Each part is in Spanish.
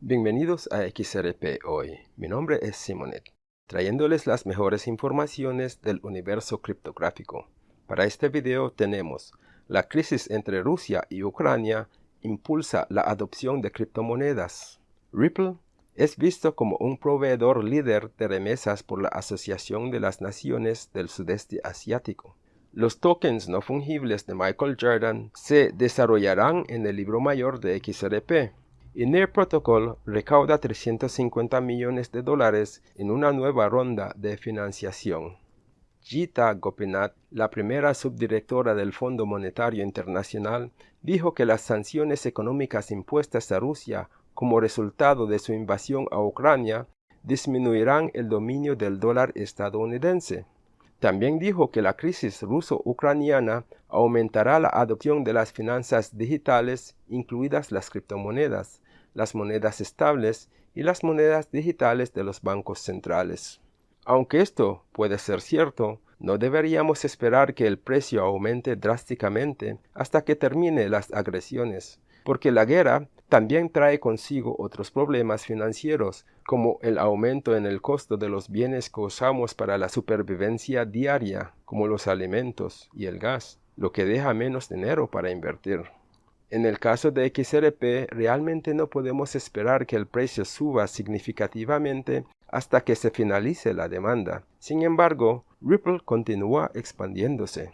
Bienvenidos a XRP Hoy. Mi nombre es Simonet, trayéndoles las mejores informaciones del universo criptográfico. Para este video tenemos la crisis entre Rusia y Ucrania impulsa la adopción de criptomonedas. Ripple es visto como un proveedor líder de remesas por la Asociación de las Naciones del Sudeste Asiático. Los tokens no fungibles de Michael Jordan se desarrollarán en el libro mayor de XRP y Near Protocol recauda 350 millones de dólares en una nueva ronda de financiación. Gita Gopinath, la primera subdirectora del Fondo Monetario Internacional, dijo que las sanciones económicas impuestas a Rusia como resultado de su invasión a Ucrania disminuirán el dominio del dólar estadounidense. También dijo que la crisis ruso-ucraniana aumentará la adopción de las finanzas digitales, incluidas las criptomonedas, las monedas estables y las monedas digitales de los bancos centrales. Aunque esto puede ser cierto, no deberíamos esperar que el precio aumente drásticamente hasta que termine las agresiones, porque la guerra también trae consigo otros problemas financieros, como el aumento en el costo de los bienes que usamos para la supervivencia diaria, como los alimentos y el gas, lo que deja menos dinero para invertir. En el caso de XRP, realmente no podemos esperar que el precio suba significativamente hasta que se finalice la demanda. Sin embargo, Ripple continúa expandiéndose.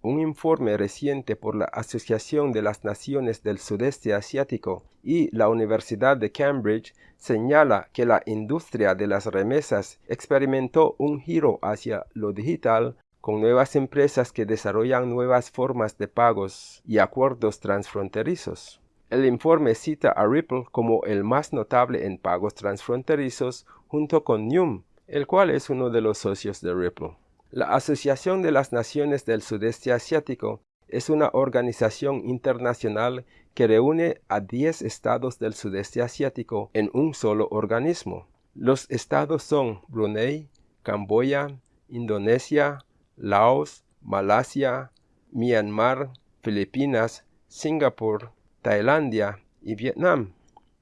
Un informe reciente por la Asociación de las Naciones del Sudeste Asiático y la Universidad de Cambridge señala que la industria de las remesas experimentó un giro hacia lo digital con nuevas empresas que desarrollan nuevas formas de pagos y acuerdos transfronterizos. El informe cita a Ripple como el más notable en pagos transfronterizos junto con Num, el cual es uno de los socios de Ripple. La Asociación de las Naciones del Sudeste Asiático es una organización internacional que reúne a 10 estados del sudeste asiático en un solo organismo. Los estados son Brunei, Camboya, Indonesia, Laos, Malasia, Myanmar, Filipinas, Singapur, Tailandia y Vietnam.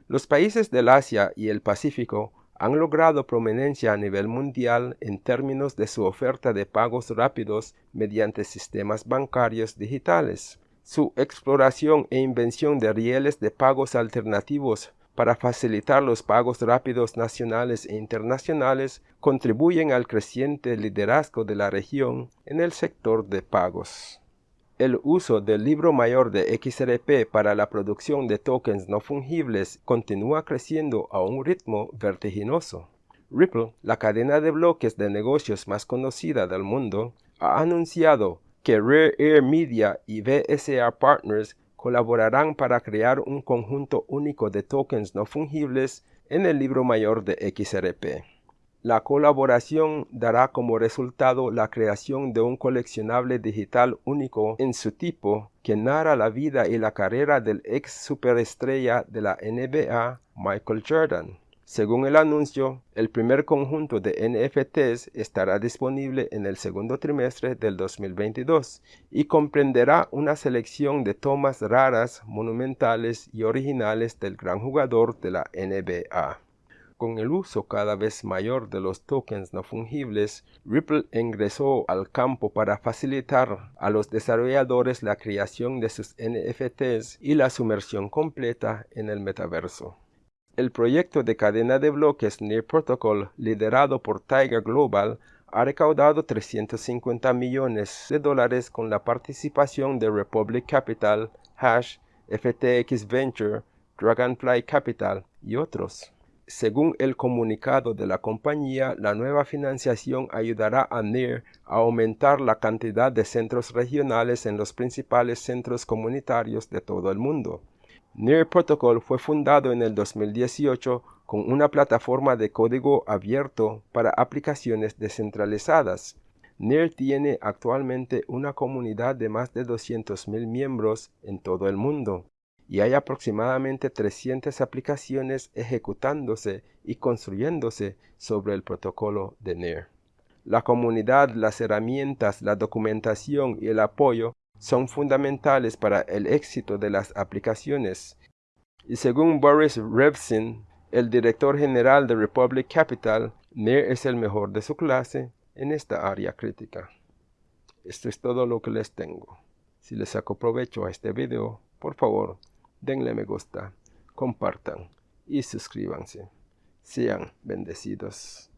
Los países del Asia y el Pacífico han logrado prominencia a nivel mundial en términos de su oferta de pagos rápidos mediante sistemas bancarios digitales. Su exploración e invención de rieles de pagos alternativos para facilitar los pagos rápidos nacionales e internacionales contribuyen al creciente liderazgo de la región en el sector de pagos. El uso del libro mayor de XRP para la producción de tokens no fungibles continúa creciendo a un ritmo vertiginoso. Ripple, la cadena de bloques de negocios más conocida del mundo, ha anunciado que Rare Air Media y BSA Partners colaborarán para crear un conjunto único de tokens no fungibles en el libro mayor de XRP. La colaboración dará como resultado la creación de un coleccionable digital único en su tipo que narra la vida y la carrera del ex superestrella de la NBA, Michael Jordan. Según el anuncio, el primer conjunto de NFTs estará disponible en el segundo trimestre del 2022 y comprenderá una selección de tomas raras, monumentales y originales del gran jugador de la NBA. Con el uso cada vez mayor de los tokens no fungibles, Ripple ingresó al campo para facilitar a los desarrolladores la creación de sus NFTs y la sumersión completa en el metaverso. El proyecto de cadena de bloques Near Protocol, liderado por Tiger Global, ha recaudado 350 millones de dólares con la participación de Republic Capital, Hash, FTX Venture, Dragonfly Capital y otros. Según el comunicado de la compañía, la nueva financiación ayudará a NIR a aumentar la cantidad de centros regionales en los principales centros comunitarios de todo el mundo. NIR Protocol fue fundado en el 2018 con una plataforma de código abierto para aplicaciones descentralizadas. NIR tiene actualmente una comunidad de más de 200.000 miembros en todo el mundo y hay aproximadamente 300 aplicaciones ejecutándose y construyéndose sobre el protocolo de NIR. La comunidad, las herramientas, la documentación y el apoyo son fundamentales para el éxito de las aplicaciones. Y según Boris Revsin, el director general de Republic Capital, Mir es el mejor de su clase en esta área crítica. Esto es todo lo que les tengo. Si les saco provecho a este video, por favor, denle me gusta, compartan y suscríbanse. Sean bendecidos.